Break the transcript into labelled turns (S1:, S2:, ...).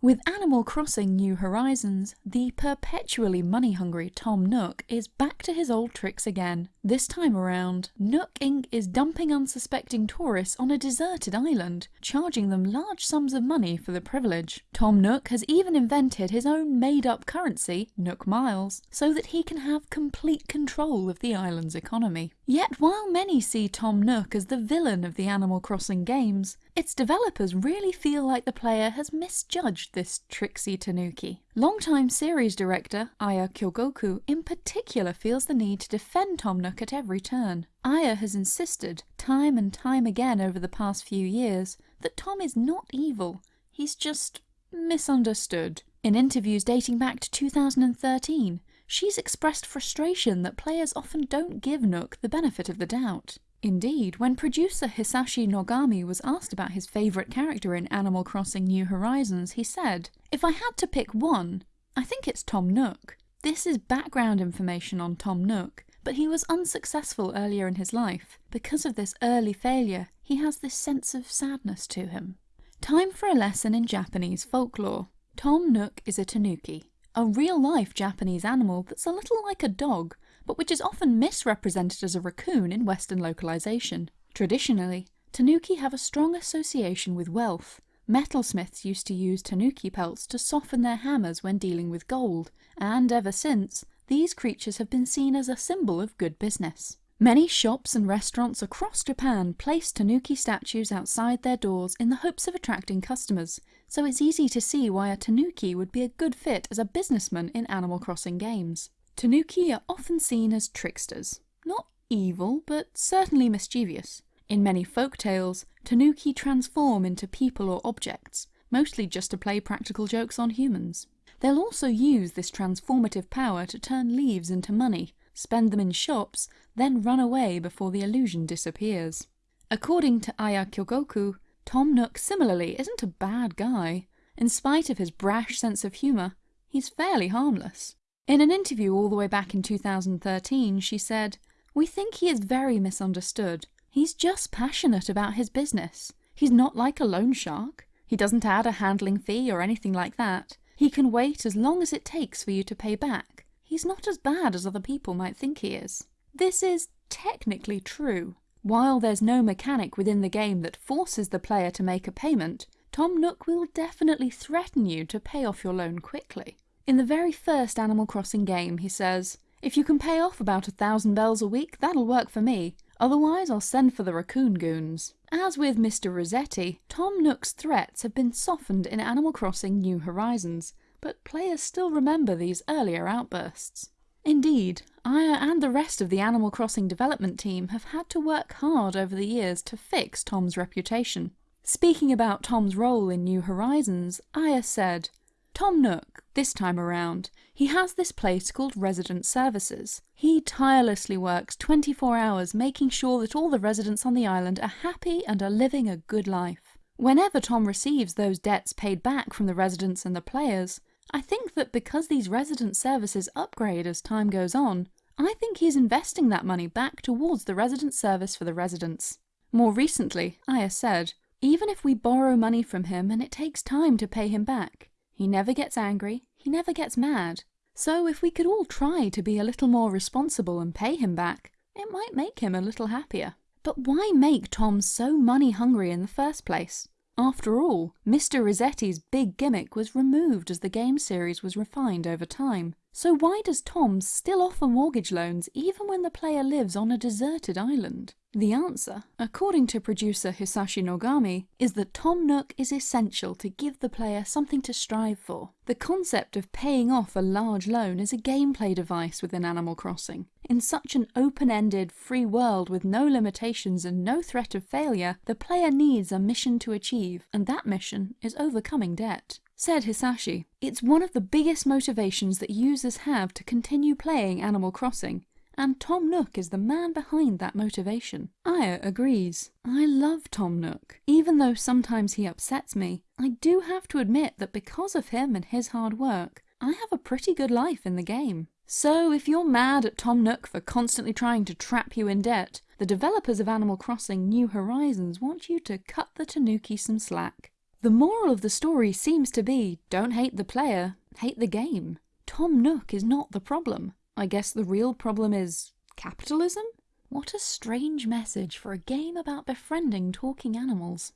S1: With Animal Crossing New Horizons, the perpetually money-hungry Tom Nook is back to his old tricks again. This time around, Nook Inc. is dumping unsuspecting tourists on a deserted island, charging them large sums of money for the privilege. Tom Nook has even invented his own made-up currency, Nook Miles, so that he can have complete control of the island's economy. Yet while many see Tom Nook as the villain of the Animal Crossing games, its developers really feel like the player has misjudged this tricksy tanuki. Longtime series director Aya Kyogoku in particular feels the need to defend Tom Nook at every turn. Aya has insisted, time and time again over the past few years, that Tom is not evil, he's just misunderstood. In interviews dating back to 2013, she's expressed frustration that players often don't give Nook the benefit of the doubt. Indeed, when producer Hisashi Nogami was asked about his favourite character in Animal Crossing New Horizons, he said, If I had to pick one, I think it's Tom Nook. This is background information on Tom Nook, but he was unsuccessful earlier in his life. Because of this early failure, he has this sense of sadness to him. Time for a lesson in Japanese folklore. Tom Nook is a tanuki, a real-life Japanese animal that's a little like a dog, but which is often misrepresented as a raccoon in Western localization. Traditionally, tanuki have a strong association with wealth. Metalsmiths used to use tanuki pelts to soften their hammers when dealing with gold, and ever since, these creatures have been seen as a symbol of good business. Many shops and restaurants across Japan place tanuki statues outside their doors in the hopes of attracting customers, so it's easy to see why a tanuki would be a good fit as a businessman in Animal Crossing games. Tanuki are often seen as tricksters. Not evil, but certainly mischievous. In many folk tales, Tanuki transform into people or objects, mostly just to play practical jokes on humans. They'll also use this transformative power to turn leaves into money, spend them in shops, then run away before the illusion disappears. According to Aya Kyogoku, Tom Nook similarly isn't a bad guy. In spite of his brash sense of humour, he's fairly harmless. In an interview all the way back in 2013, she said, We think he is very misunderstood. He's just passionate about his business. He's not like a loan shark. He doesn't add a handling fee or anything like that. He can wait as long as it takes for you to pay back. He's not as bad as other people might think he is. This is technically true. While there's no mechanic within the game that forces the player to make a payment, Tom Nook will definitely threaten you to pay off your loan quickly. In the very first Animal Crossing game, he says, If you can pay off about a thousand bells a week, that'll work for me. Otherwise, I'll send for the raccoon goons. As with Mr. Resetti, Tom Nook's threats have been softened in Animal Crossing New Horizons, but players still remember these earlier outbursts. Indeed, Aya and the rest of the Animal Crossing development team have had to work hard over the years to fix Tom's reputation. Speaking about Tom's role in New Horizons, Aya said, Tom Nook, this time around, he has this place called Resident Services. He tirelessly works 24 hours making sure that all the residents on the island are happy and are living a good life. Whenever Tom receives those debts paid back from the residents and the players, I think that because these resident services upgrade as time goes on, I think he's investing that money back towards the resident service for the residents. More recently, Aya said, even if we borrow money from him and it takes time to pay him back, he never gets angry, he never gets mad. So if we could all try to be a little more responsible and pay him back, it might make him a little happier. But why make Tom so money hungry in the first place? After all, Mr. Resetti's big gimmick was removed as the game series was refined over time. So why does Tom still offer mortgage loans even when the player lives on a deserted island? The answer, according to producer Hisashi Nogami, is that Tom Nook is essential to give the player something to strive for. The concept of paying off a large loan is a gameplay device within Animal Crossing. In such an open-ended, free world with no limitations and no threat of failure, the player needs a mission to achieve, and that mission is overcoming debt. Said Hisashi, it's one of the biggest motivations that users have to continue playing Animal Crossing, and Tom Nook is the man behind that motivation. Aya agrees. I love Tom Nook. Even though sometimes he upsets me, I do have to admit that because of him and his hard work, I have a pretty good life in the game. So if you're mad at Tom Nook for constantly trying to trap you in debt, the developers of Animal Crossing New Horizons want you to cut the Tanuki some slack. The moral of the story seems to be don't hate the player, hate the game. Tom Nook is not the problem. I guess the real problem is capitalism? What a strange message for a game about befriending talking animals.